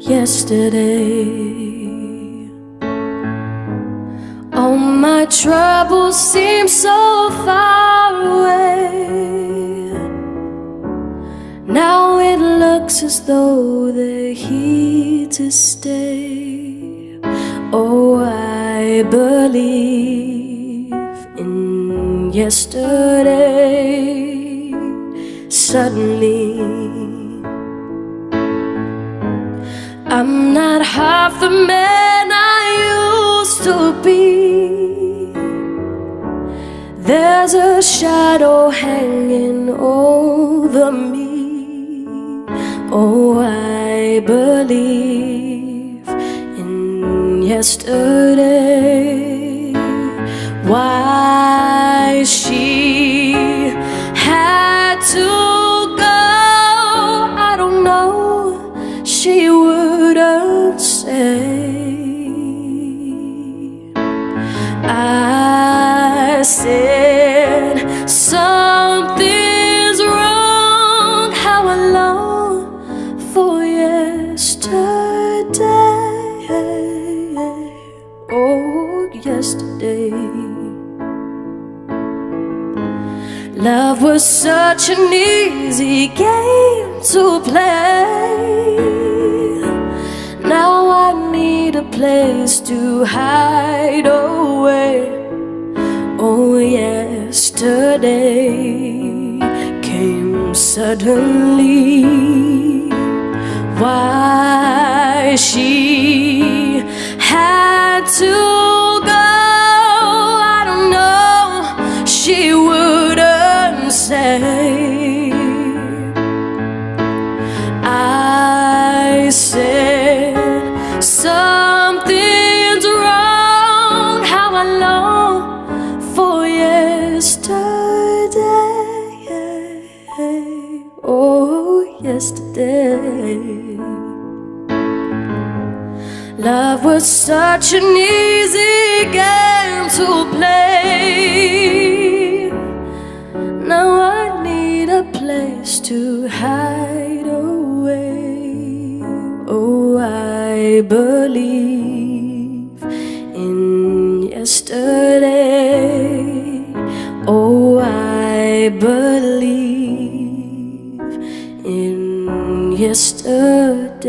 yesterday. All my troubles seem so far away. Now it looks as though they're here to stay. Oh, I believe in yesterday. Suddenly. I'm not half the man I used to be. There's a shadow hanging over me. Oh, I believe in yesterday. Why she Said something's wrong. How I long for yesterday. Oh, yesterday. Love was such an easy game to play. Now I need a place to hide away. Yesterday came suddenly. Oh, yesterday. Love was such an easy game to play. Now I need a place to hide away. Oh, I believe in yesterday. Oh, I believe in yesterday.